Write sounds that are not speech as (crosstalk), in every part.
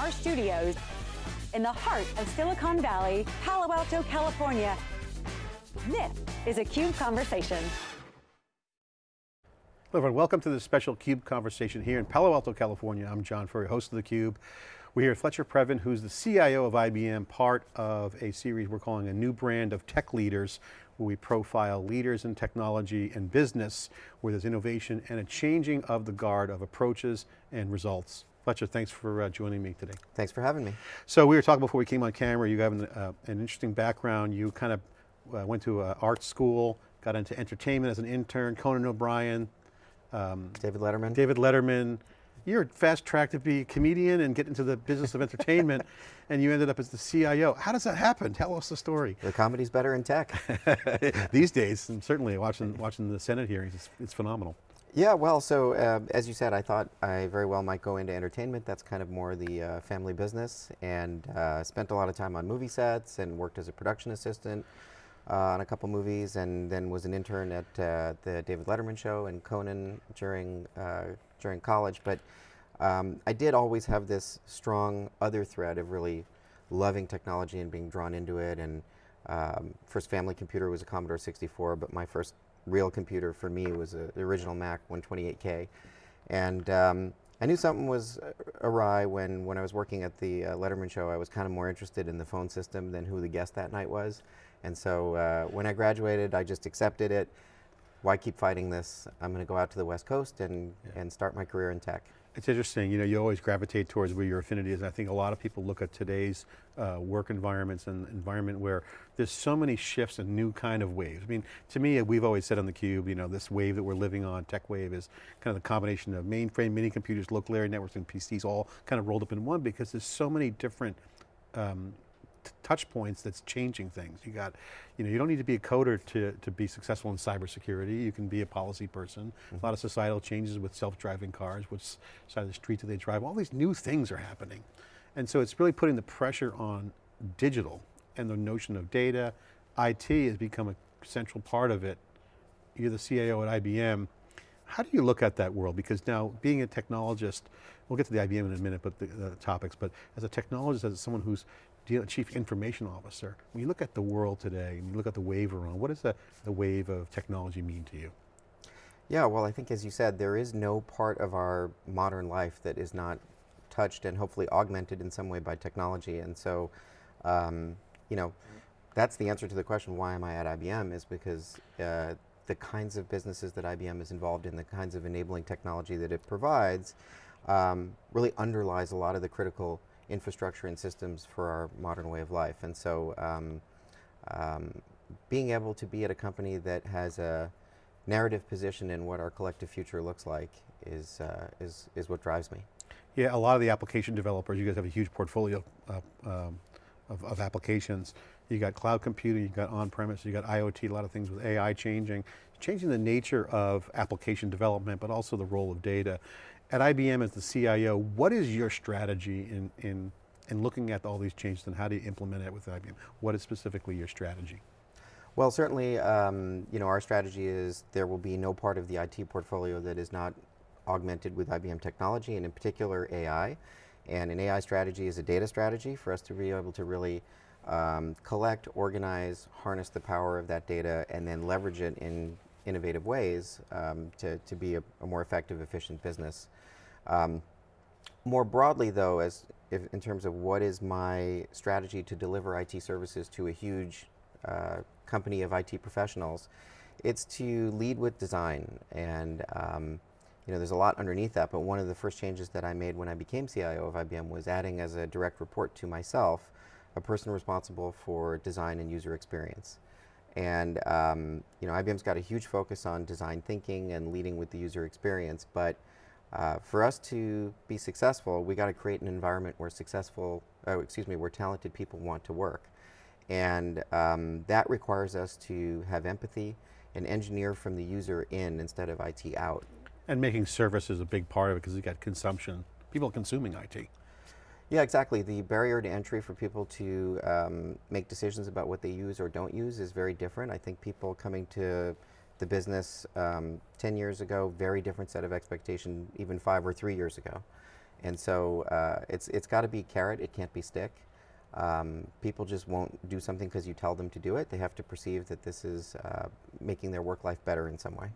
our studios in the heart of Silicon Valley, Palo Alto, California. This is a CUBE Conversation. Hello everyone, welcome to this special CUBE conversation here in Palo Alto, California. I'm John Furrier, host of the Cube. We're here with Fletcher Previn, who's the CIO of IBM, part of a series we're calling a new brand of tech leaders, where we profile leaders in technology and business, where there's innovation and a changing of the guard of approaches and results. Fletcher, thanks for uh, joining me today. Thanks for having me. So we were talking before we came on camera, you have an, uh, an interesting background. You kind of uh, went to art school, got into entertainment as an intern, Conan O'Brien, um, David Letterman. David Letterman. You're fast tracked to be a comedian and get into the business of entertainment, (laughs) and you ended up as the CIO. How does that happen? Tell us the story. The comedy's better in tech. (laughs) These days, and certainly watching, watching the Senate hearings, it's, it's phenomenal. Yeah, well, so uh, as you said, I thought I very well might go into entertainment. That's kind of more the uh, family business, and uh, spent a lot of time on movie sets and worked as a production assistant uh, on a couple movies, and then was an intern at uh, the David Letterman show and Conan during uh, during college. But um, I did always have this strong other thread of really loving technology and being drawn into it. And um, first family computer was a Commodore 64, but my first real computer for me was a, the original Mac 128K. And um, I knew something was awry when, when I was working at the uh, Letterman show. I was kind of more interested in the phone system than who the guest that night was. And so uh, when I graduated, I just accepted it. Why keep fighting this? I'm going to go out to the West Coast and, yeah. and start my career in tech. It's interesting, you know, you always gravitate towards where your affinity is. I think a lot of people look at today's uh, work environments and environment where there's so many shifts and new kind of waves. I mean, to me, we've always said on theCUBE, you know, this wave that we're living on, tech wave, is kind of the combination of mainframe, mini computers, local area networks, and PCs all kind of rolled up in one because there's so many different um, touch points that's changing things. You got, you know, you don't need to be a coder to, to be successful in cybersecurity. You can be a policy person. Mm -hmm. A lot of societal changes with self-driving cars, which side of the street do they drive? All these new things are happening. And so it's really putting the pressure on digital and the notion of data. IT has become a central part of it. You're the CIO at IBM. How do you look at that world? Because now being a technologist, we'll get to the IBM in a minute, but the, the topics, but as a technologist, as someone who's chief information officer. When you look at the world today, and you look at the wave around, what does the, the wave of technology mean to you? Yeah, well I think as you said, there is no part of our modern life that is not touched and hopefully augmented in some way by technology. And so, um, you know, that's the answer to the question, why am I at IBM, is because uh, the kinds of businesses that IBM is involved in, the kinds of enabling technology that it provides, um, really underlies a lot of the critical infrastructure and systems for our modern way of life. And so um, um, being able to be at a company that has a narrative position in what our collective future looks like is, uh, is, is what drives me. Yeah, a lot of the application developers, you guys have a huge portfolio uh, um, of, of, applications. You got cloud computing, you got on-premise, you got IoT, a lot of things with AI changing, changing the nature of application development, but also the role of data at IBM as the CIO, what is your strategy in, in, in looking at all these changes and how do you implement it with IBM? What is specifically your strategy? Well, certainly, um, you know, our strategy is there will be no part of the IT portfolio that is not augmented with IBM technology, and in particular AI. And an AI strategy is a data strategy for us to be able to really um, collect, organize, harness the power of that data, and then leverage it in innovative ways um, to, to be a, a, more effective, efficient business. Um, more broadly though, as if, in terms of what is my strategy to deliver IT services to a huge uh, company of IT professionals, it's to lead with design and um, you know, there's a lot underneath that, but one of the first changes that I made when I became CIO of IBM was adding as a direct report to myself a person responsible for design and user experience. And um, you know, IBM's got a huge focus on design thinking and leading with the user experience, but uh, for us to be successful, we got to create an environment where successful, uh, excuse me, where talented people want to work. And um, that requires us to have empathy and engineer from the user in instead of IT out. And making service is a big part of it because you've got consumption, people consuming IT. Yeah, exactly. The barrier to entry for people to um, make decisions about what they use or don't use is very different. I think people coming to the business um, 10 years ago, very different set of expectation even five or three years ago. And so uh, it's, it's got to be carrot, it can't be stick. Um, people just won't do something because you tell them to do it. They have to perceive that this is uh, making their work life better in some way.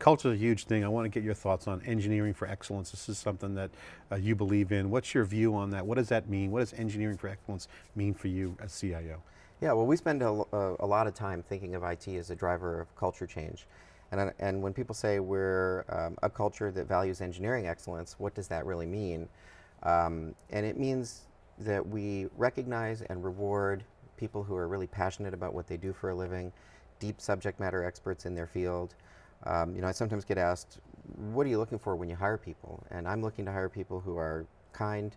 Culture is a huge thing. I want to get your thoughts on engineering for excellence. This is something that uh, you believe in. What's your view on that? What does that mean? What does engineering for excellence mean for you as CIO? Yeah, well we spend a, a, a lot of time thinking of IT as a driver of culture change. And, and when people say we're um, a culture that values engineering excellence, what does that really mean? Um, and it means that we recognize and reward people who are really passionate about what they do for a living, deep subject matter experts in their field. Um, you know, I sometimes get asked, what are you looking for when you hire people? And I'm looking to hire people who are kind,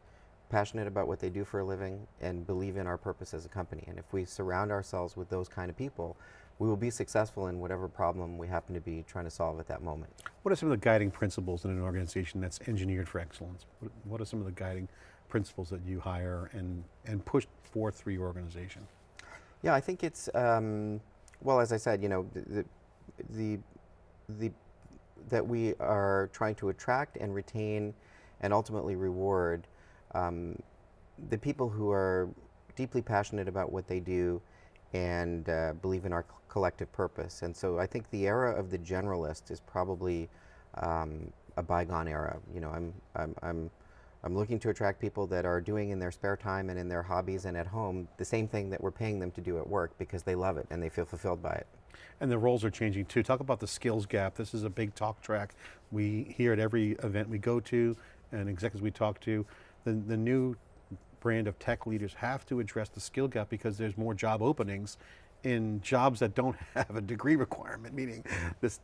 passionate about what they do for a living, and believe in our purpose as a company. And if we surround ourselves with those kind of people, we will be successful in whatever problem we happen to be trying to solve at that moment. What are some of the guiding principles in an organization that's engineered for excellence? What, are some of the guiding principles that you hire and, and push forth through your organization? Yeah, I think it's, um, well, as I said, you know, the, the, the, that we are trying to attract and retain and ultimately reward um, the people who are deeply passionate about what they do and uh, believe in our collective purpose. And so I think the era of the generalist is probably um, a bygone era. You know, I'm, I'm, I'm I'm looking to attract people that are doing in their spare time and in their hobbies and at home the same thing that we're paying them to do at work because they love it and they feel fulfilled by it. And the roles are changing too. Talk about the skills gap. This is a big talk track. We hear at every event we go to and executives we talk to, the, the new brand of tech leaders have to address the skill gap because there's more job openings in jobs that don't (laughs) have a degree requirement, meaning this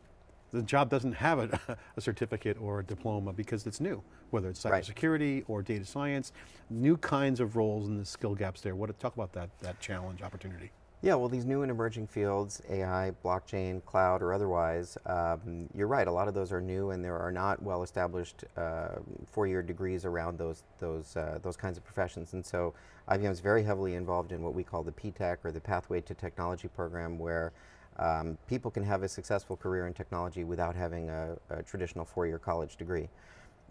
the job doesn't have a, (laughs) a, certificate or a diploma because it's new, whether it's cybersecurity right. or data science, new kinds of roles and the skill gaps there. What talk about that that challenge opportunity? Yeah, well, these new and emerging fields, AI, blockchain, cloud, or otherwise, um, you're right. A lot of those are new, and there are not well-established uh, four-year degrees around those those uh, those kinds of professions. And so, IBM is very heavily involved in what we call the PTech or the Pathway to Technology program, where um, people can have a successful career in technology without having a, a traditional four-year college degree.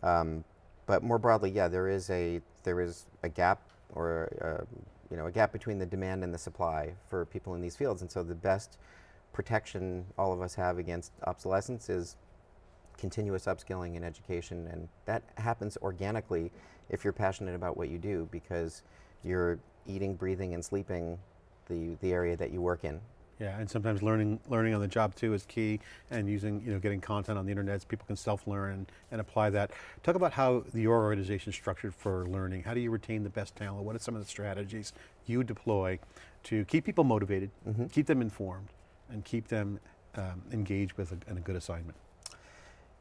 Um, but more broadly, yeah, there is a there is a gap or a, you know a gap between the demand and the supply for people in these fields, and so the best protection all of us have against obsolescence is continuous upskilling and education, and that happens organically if you're passionate about what you do because you're eating, breathing, and sleeping the the area that you work in. Yeah, and sometimes learning learning on the job too is key, and using you know getting content on the internet so people can self-learn and, and apply that. Talk about how your organization is structured for learning. How do you retain the best talent? What are some of the strategies you deploy to keep people motivated, mm -hmm. keep them informed, and keep them um, engaged with a, a good assignment?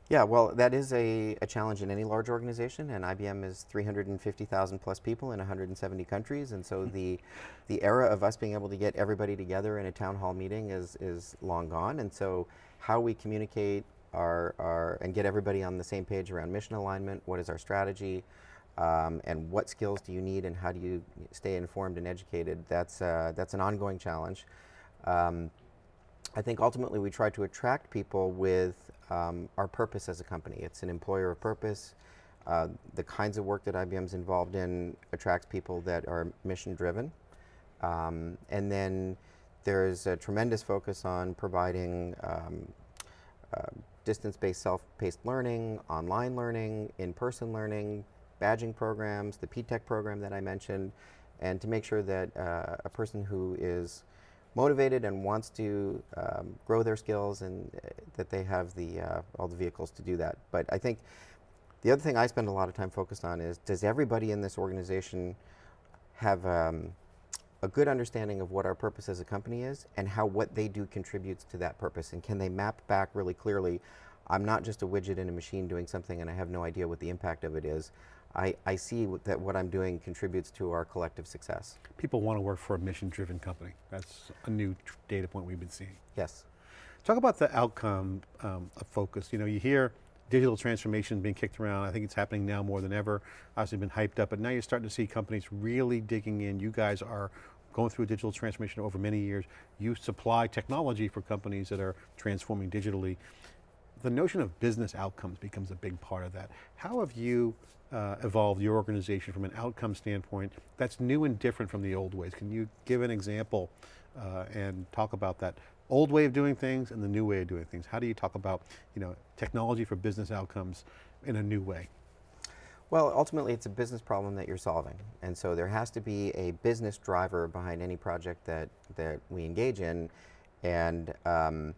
Yeah, well, that is a, a, challenge in any large organization, and IBM is 350,000 plus people in 170 countries, and so the the era of us being able to get everybody together in a town hall meeting is is long gone, and so how we communicate our, our and get everybody on the same page around mission alignment, what is our strategy, um, and what skills do you need, and how do you stay informed and educated? That's uh, that's an ongoing challenge. Um, I think ultimately we try to attract people with um, our purpose as a company. It's an employer of purpose. Uh, the kinds of work that IBM's involved in attracts people that are mission driven. Um, and then there's a tremendous focus on providing um, uh, distance-based self-paced learning, online learning, in-person learning, badging programs, the PTech program that I mentioned, and to make sure that uh, a person who is motivated and wants to um, grow their skills and uh, that they have the uh, all the vehicles to do that. But I think the other thing I spend a lot of time focused on is does everybody in this organization have um, a good understanding of what our purpose as a company is and how what they do contributes to that purpose and can they map back really clearly I'm not just a widget in a machine doing something and I have no idea what the impact of it is. I, I see that what I'm doing contributes to our collective success. People want to work for a mission-driven company. That's a new data point we've been seeing. Yes. Talk about the outcome um, of focus. You know, you hear digital transformation being kicked around. I think it's happening now more than ever. Obviously been hyped up, but now you're starting to see companies really digging in. You guys are going through a digital transformation over many years. You supply technology for companies that are transforming digitally. The notion of business outcomes becomes a big part of that. How have you uh, evolved your organization from an outcome standpoint that's new and different from the old ways? Can you give an example uh, and talk about that old way of doing things and the new way of doing things? How do you talk about you know, technology for business outcomes in a new way? Well, ultimately it's a business problem that you're solving. And so there has to be a business driver behind any project that, that we engage in. And um,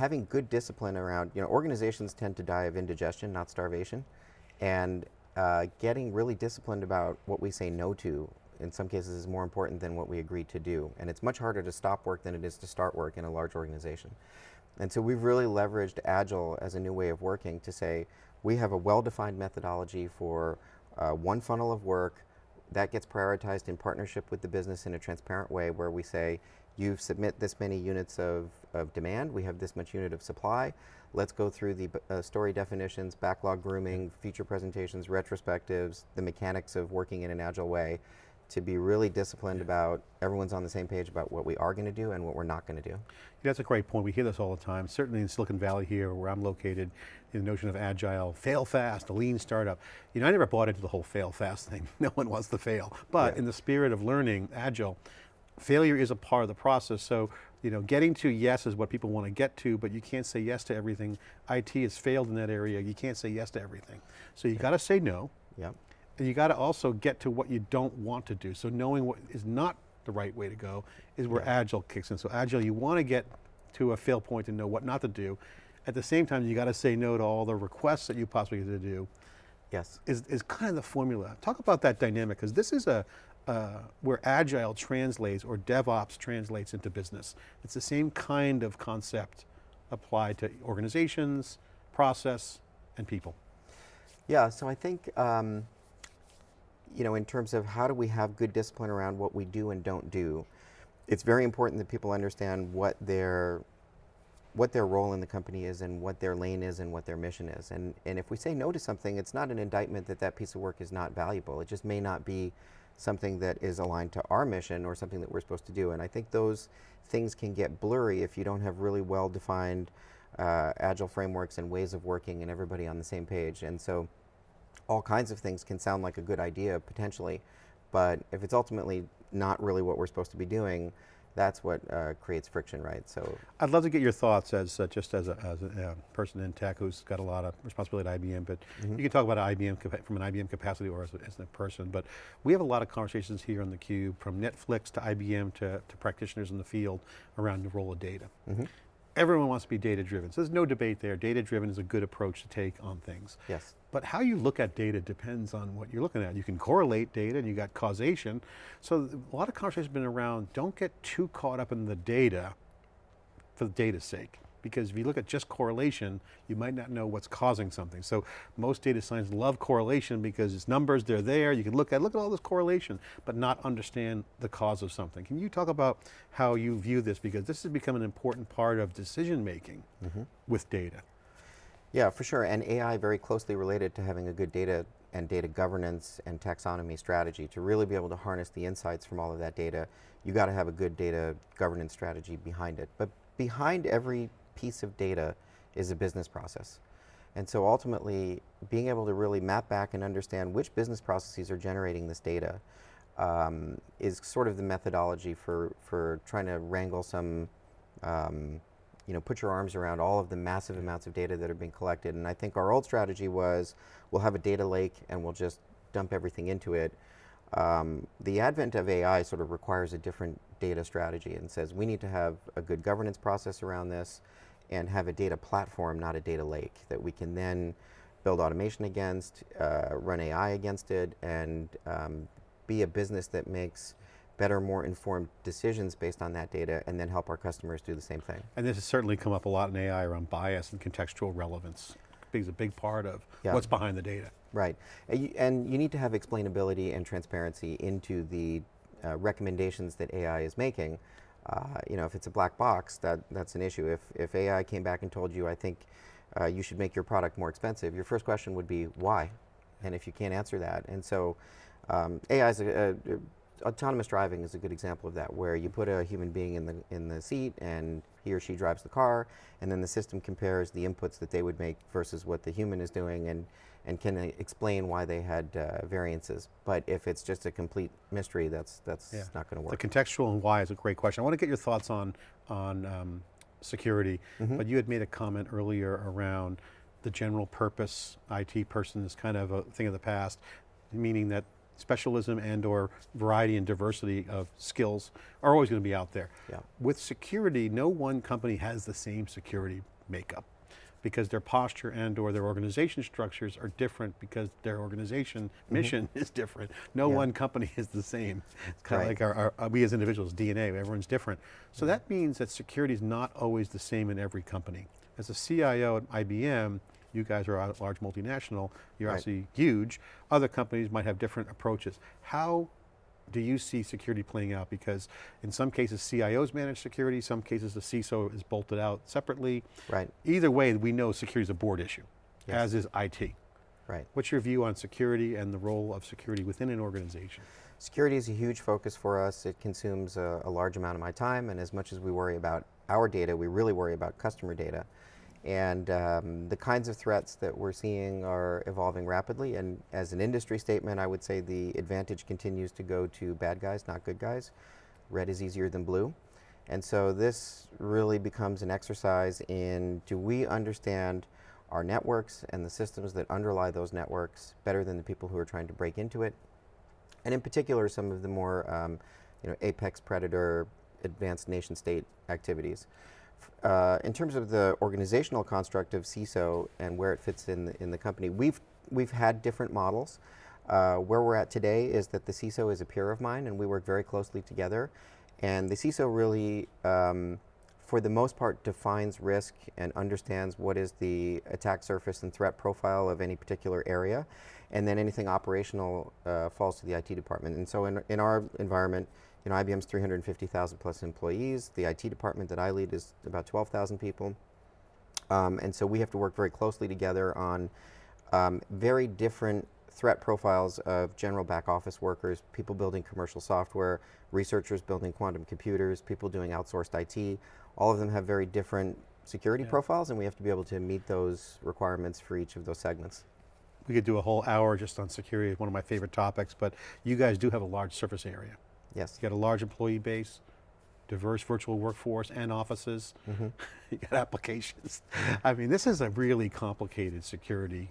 having good discipline around, you know, organizations tend to die of indigestion, not starvation. And uh, getting really disciplined about what we say no to in some cases is more important than what we agree to do. And it's much harder to stop work than it is to start work in a large organization. And so we've really leveraged Agile as a new way of working to say, we have a well-defined methodology for uh, one funnel of work that gets prioritized in partnership with the business in a transparent way where we say, you submit this many units of, of demand, we have this much unit of supply, let's go through the uh, story definitions, backlog grooming, feature presentations, retrospectives, the mechanics of working in an agile way, to be really disciplined about everyone's on the same page about what we are going to do and what we're not going to do. That's a great point. We hear this all the time. Certainly in Silicon Valley here, where I'm located, the notion of agile, fail fast, a lean startup. You know, I never bought into the whole fail fast thing. (laughs) No one wants to fail. But yeah. in the spirit of learning agile, failure is a part of the process. So, you know, getting to yes is what people want to get to, but you can't say yes to everything. IT has failed in that area. You can't say yes to everything. So you got to say no. Yep. And you got to also get to what you don't want to do. So knowing what is not the right way to go is where yeah. Agile kicks in. So Agile, you want to get to a fail point and know what not to do. At the same time, you got to say no to all the requests that you possibly get to do. Yes. Is, is kind of the formula. Talk about that dynamic, because this is a, uh, where Agile translates or DevOps translates into business. It's the same kind of concept applied to organizations, process, and people. Yeah, so I think um, you know, in terms of how do we have good discipline around what we do and don't do, it's very important that people understand what their what their role in the company is and what their lane is and what their mission is. And, and if we say no to something, it's not an indictment that that piece of work is not valuable. It just may not be something that is aligned to our mission or something that we're supposed to do. And I think those things can get blurry if you don't have really well-defined uh, agile frameworks and ways of working and everybody on the same page. And so all kinds of things can sound like a good idea potentially, but if it's ultimately not really what we're supposed to be doing, that's what uh, creates friction, right? So I'd love to get your thoughts as uh, just as a, as a uh, person in tech who's got a lot of responsibility at IBM, but mm -hmm. you can talk about IBM from an IBM capacity or as a, as a, person, but we have a lot of conversations here on theCUBE from Netflix to IBM to, to practitioners in the field around the role of data. Mm -hmm everyone wants to be data driven. So there's no debate there. Data driven is a good approach to take on things. Yes. But how you look at data depends on what you're looking at. You can correlate data and you got causation. So a lot of conversation has been around, don't get too caught up in the data for the data's sake because if you look at just correlation, you might not know what's causing something. So most data science love correlation because it's numbers, they're there, you can look at, look at all this correlation, but not understand the cause of something. Can you talk about how you view this? Because this has become an important part of decision making mm -hmm. with data. Yeah, for sure, and AI very closely related to having a good data and data governance and taxonomy strategy. To really be able to harness the insights from all of that data, you got to have a good data governance strategy behind it. But behind every piece of data is a business process. And so ultimately, being able to really map back and understand which business processes are generating this data um, is sort of the methodology for, for trying to wrangle some, um, you know, put your arms around all of the massive amounts of data that are being collected. And I think our old strategy was, we'll have a data lake and we'll just dump everything into it. Um, the advent of AI sort of requires a different data strategy and says we need to have a good governance process around this and have a data platform, not a data lake, that we can then build automation against, uh, run AI against it, and um, be a business that makes better, more informed decisions based on that data, and then help our customers do the same thing. And this has certainly come up a lot in AI around bias and contextual relevance. It's a big part of yeah. what's behind the data. Right, and you, and you, need to have explainability and transparency into the uh, recommendations that AI is making, uh, you know, if it's a black box, that, that's an issue. If, if AI came back and told you, I think uh, you should make your product more expensive, your first question would be, why? And if you can't answer that, and so um, AI is a, a, autonomous driving is a good example of that, where you put a human being in the in the seat, and he or she drives the car, and then the system compares the inputs that they would make versus what the human is doing, and and can explain why they had uh, variances. But if it's just a complete mystery, that's that's Yeah. not going to work. The contextual and why is a great question. I want to get your thoughts on, on um, security, Mm-hmm. but you had made a comment earlier around the general purpose IT person is kind of a thing of the past, meaning that specialism and or variety and diversity of skills are always going to be out there. Yeah. With security, no one company has the same security makeup because their posture and or their organization structures are different because their organization mission (laughs) is different. No. Yeah. one company (laughs) is the same. It's kind of Right. like our, our, we as individuals, DNA, everyone's different. So Mm-hmm. that means that security is not always the same in every company. As a CIO at IBM, you guys are a large multinational, you're Right. obviously huge. Other companies might have different approaches. How do you see security playing out? Because in some cases CIOs manage security, some cases the CISO is bolted out separately. Right. Either way, we know security is a board issue, Yes. as is IT. Right. What's your view on security and the role of security within an organization? Security is a huge focus for us. It consumes a, a large amount of my time, and as much as we worry about our data, we really worry about customer data. And um, the kinds of threats that we're seeing are evolving rapidly. And as an industry statement, I would say the advantage continues to go to bad guys, not good guys. Red is easier than blue. And so this really becomes an exercise in do we understand our networks and the systems that underlie those networks better than the people who are trying to break into it? and in particular some of the more um, you know, apex predator advanced nation state activities. Uh, in terms of the organizational construct of CISO and where it fits in the, in the company, we've, we've had different models. Uh, where we're at today is that the CISO is a peer of mine and we work very closely together. And the CISO really, um, for the most part, defines risk and understands what is the attack surface and threat profile of any particular area. And then anything operational uh, falls to the IT department. And so in, in our environment, you know, IBM's 350,000 plus employees. The IT department that I lead is about 12,000 people. Um, and so we have to work very closely together on um, very different threat profiles of general back office workers, people building commercial software, researchers building quantum computers, people doing outsourced IT. All of them have very different security Yeah. profiles, and we have to be able to meet those requirements for each of those segments. We could do a whole hour just on security, one of my favorite topics, but you guys do have a large surface area. Yes. You got a large employee base, diverse virtual workforce and offices. Mm-hmm. (laughs) you got applications. I mean, this is a really complicated security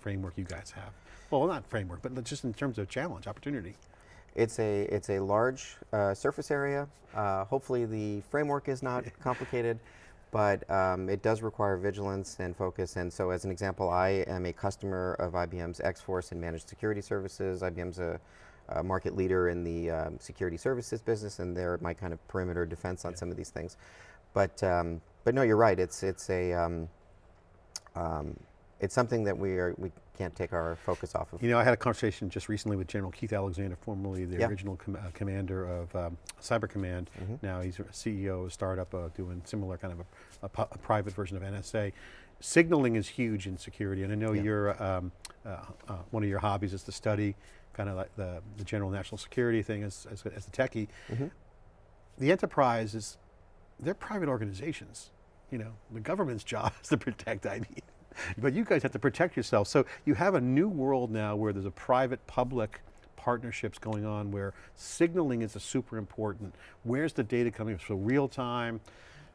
framework you guys have. Well, not framework, but just in terms of challenge, opportunity. It's a it's a large uh, surface area. Uh, hopefully, the framework is not (laughs) complicated, but um, it does require vigilance and focus. And so, as an example, I am a customer of IBM's X-Force and Managed Security Services. IBM's a, a market leader in the um, security services business, and they're my kind of perimeter defense on some of these things. But um, but no, you're right. It's it's a um, um, it's something that we are we can't take our focus off of. You know, I had a conversation just recently with General Keith Alexander, formerly the Yeah. original com uh, commander of um, Cyber Command. Mm-hmm. Now he's a CEO of a startup uh, doing similar kind of a, a a private version of NSA. Signaling is huge in security, and I know Yeah. you're, um, uh, uh, one of your hobbies is to study kind of like the, the general national security thing as, as, as a techie. Mhm. The enterprise is, they're private organizations. You know, the government's (laughs) job is to protect IBM. But you guys have to protect yourself. So you have a new world now where there's a private public partnerships going on where signaling is a super important. Where's the data coming from? So real time.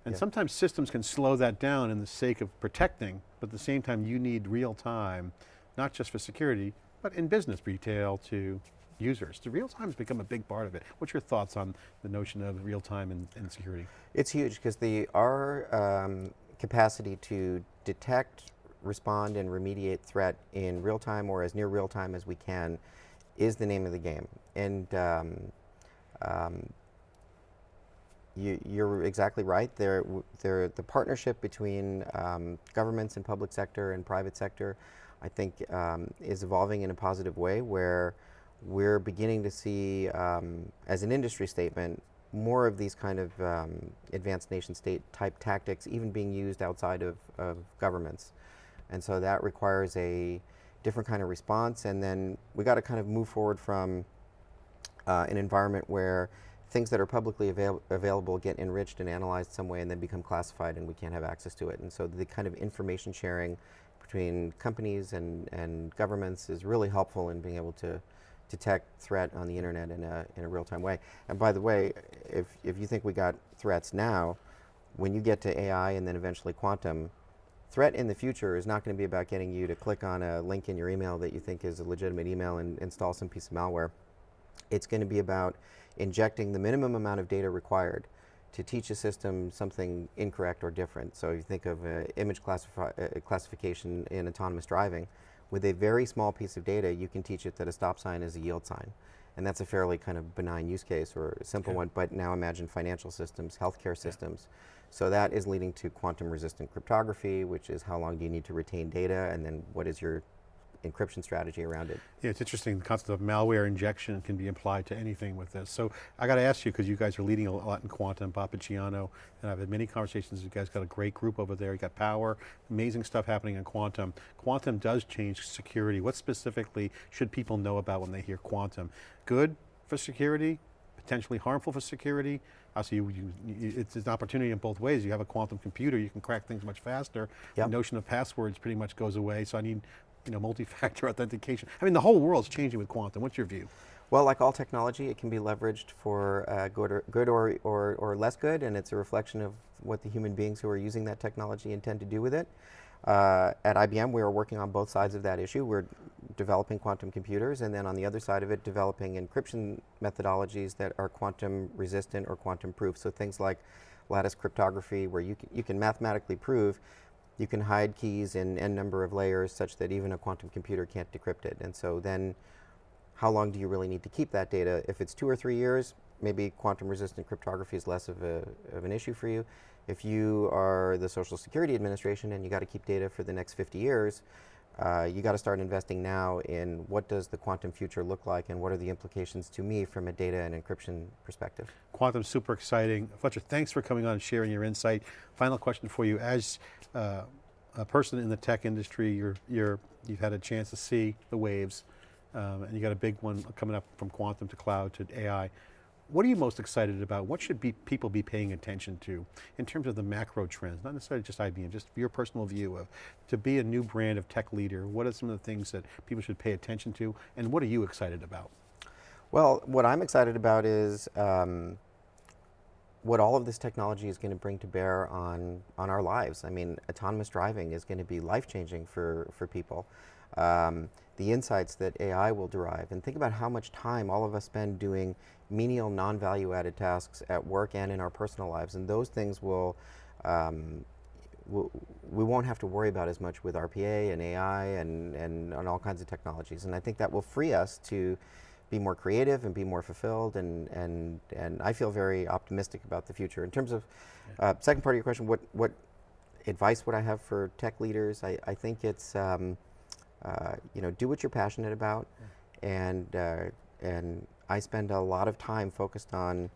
And Yeah. sometimes systems can slow that down in the sake of protecting, but at the same time you need real time, not just for security, but in business, retail to users. The real time has become a big part of it. What's your thoughts on the notion of real time and, and security? It's huge because the our um, capacity to detect, respond, and remediate threat in real time or as near real time as we can is the name of the game. And um, um, you, you're exactly right. There, there, the partnership between um, governments and public sector and private sector, I think, um, is evolving in a positive way where we're beginning to see, um, as an industry statement, more of these kind of um, advanced nation state type tactics even being used outside of, of governments. And so that requires a different kind of response. And then we got to kind of move forward from uh, an environment where things that are publicly avail available get enriched and analyzed some way and then become classified and we can't have access to it. And so the kind of information sharing between companies and, and governments is really helpful in being able to detect threat on the internet in a, in a real-time way. And by the way, if, if you think we got threats now, when you get to AI and then eventually quantum, threat in the future is not going to be about getting you to click on a link in your email that you think is a legitimate email and install some piece of malware. It's going to be about injecting the minimum amount of data required to teach a system something incorrect or different. So you think of uh, image uh, classification in autonomous driving, with a very small piece of data, you can teach it that a stop sign is a yield sign. And that's a fairly kind of benign use case or a simple one, but now imagine financial systems, healthcare systems. Yeah. So that is leading to quantum resistant cryptography, which is how long do you need to retain data, and then what is your encryption strategy around it. Yeah, it's interesting, the concept of malware injection can be applied to anything with this. So I got to ask you, because you guys are leading a lot in quantum, Picciano, and I've had many conversations, you guys got a great group over there, you got power, amazing stuff happening in quantum. Quantum does change security. What specifically should people know about when they hear quantum? Good for security, potentially harmful for security. Also, you, you, it's an opportunity in both ways. You have a quantum computer, you can crack things much faster. Yep. The notion of passwords pretty much goes away, so I need you know, multi-factor (laughs) authentication. I mean, the whole world's changing with quantum. What's your view? Well, like all technology, it can be leveraged for uh, good, or, good or, or, or, less good, and it's a reflection of what the human beings who are using that technology intend to do with it. Uh, at IBM, we are working on both sides of that issue. We're developing quantum computers, and then on the other side of it, developing encryption methodologies that are quantum resistant or quantum proof. So things like lattice cryptography, where you can, you can mathematically prove you can hide keys in n number of layers such that even a quantum computer can't decrypt it. And so then how long do you really need to keep that data? If it's two or three years, maybe quantum resistant cryptography is less of, a, of an issue for you. If you are the Social Security Administration and you got to keep data for the next 50 years, uh, you got to start investing now in what does the quantum future look like and what are the implications to me from a data and encryption perspective. Quantum super exciting. Fletcher, thanks for coming on and sharing your insight. Final question for you. As uh, a person in the tech industry, you're, you're, you've had a chance to see the waves um, and you got a big one coming up from quantum to cloud to AI. What are you most excited about? What should be, people be paying attention to in terms of the macro trends? Not necessarily just IBM, just your personal view of, to be a new brand of tech leader, what are some of the things that people should pay attention to and what are you excited about? Well, what I'm excited about is um, what all of this technology is going to bring to bear on, on our lives. I mean, autonomous driving is going to be life-changing for, for people. Um, the insights that AI will derive, and think about how much time all of us spend doing menial, non-value added tasks at work and in our personal lives, and those things will, um, we won't have to worry about as much with RPA and AI and, and, and all kinds of technologies. And I think that will free us to be more creative and be more fulfilled and, and, and I feel very optimistic about the future. In terms of, uh, second part of your question, what, what advice would I have for tech leaders? I, I think it's, um, uh, you know, do what you're passionate about yeah. and, uh, and I spend a lot of time focused on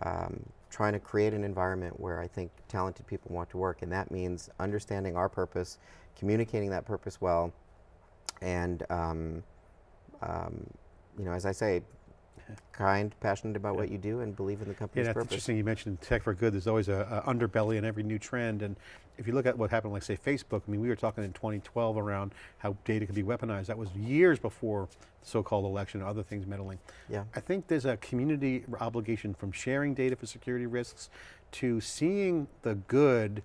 um, trying to create an environment where I think talented people want to work and that means understanding our purpose, communicating that purpose well, and um, um, you know, as I say, kind, passionate about yeah. what you do, and believe in the company's yeah, that's purpose. interesting. You mentioned tech for good. There's always a, a, underbelly in every new trend, and if you look at what happened, like say Facebook. I mean, we were talking in 2012 around how data could be weaponized. That was years before the so-called election, and other things meddling. Yeah. I think there's a community obligation from sharing data for security risks to seeing the good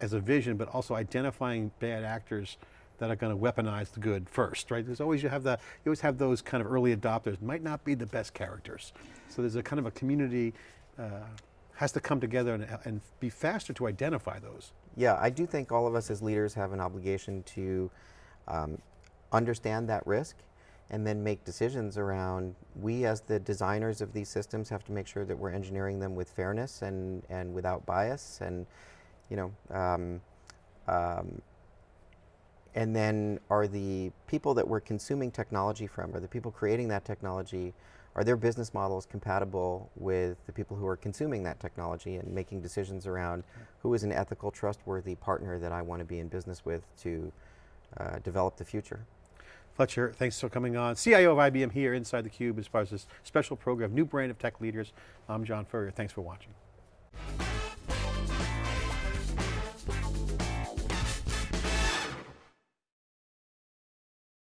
as a vision, but also identifying bad actors that are going to weaponize the good first, right? There's always, you have the, you always have those kind of early adopters, might not be the best characters. So there's a kind of a community, uh, has to come together and, and be faster to identify those. Yeah, I do think all of us as leaders have an obligation to um, understand that risk and then make decisions around, we as the designers of these systems have to make sure that we're engineering them with fairness and, and without bias and, you know, um, um, and then are the people that we're consuming technology from, are the people creating that technology, are their business models compatible with the people who are consuming that technology and making decisions around who is an ethical, trustworthy partner that I want to be in business with to uh, develop the future? Fletcher, thanks for coming on. CIO of IBM here inside theCUBE as part of this special program, new brand of tech leaders. I'm John Furrier, thanks for watching.